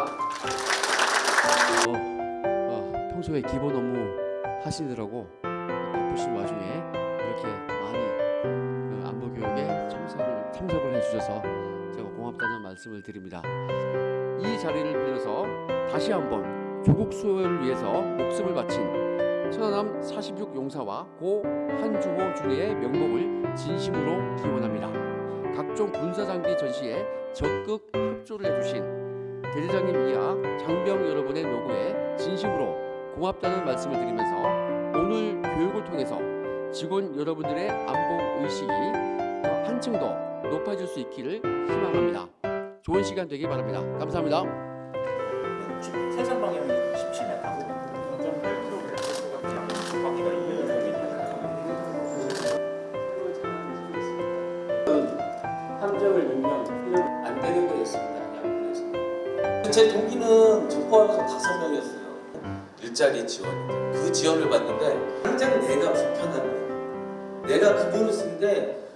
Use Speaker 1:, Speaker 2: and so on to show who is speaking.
Speaker 1: 감사합니다. 어, 어, 평소에 기본 업무 하시느라고 바쁘신 와중에 이렇게 많이 그 안보 교육에 참석을, 참석을 해주셔서 제가 고맙다는 말씀을 드립니다. 이 자리를 빌려서 다시 한번 조국 수호를 위해서 목숨을 바친 천안함 46 용사와 고 한주호 주례의 명복을 진심으로 기원합니다. 각종 군사장비 전시에 적극 협조를 해주신 대대장님 이하 장병 여러분의 노고에 진심으로 고맙다는 말씀을 드리면서 오늘 교육을 통해서 직원 여러분들의 안보 의식이 더 한층 더 높아질 수 있기를 희망합니다. 좋은 시간 되길 바랍니다. 감사합니다.
Speaker 2: 세상 방향이 17m고 0.8km 바퀴가 2m
Speaker 1: 함정을 안
Speaker 3: 제 동기는 저 포함해서 다섯 명이었어요. 일자리 지원. 그 지원을 받는데 당장 내가 불편한 거예요. 내가 그 쓰는데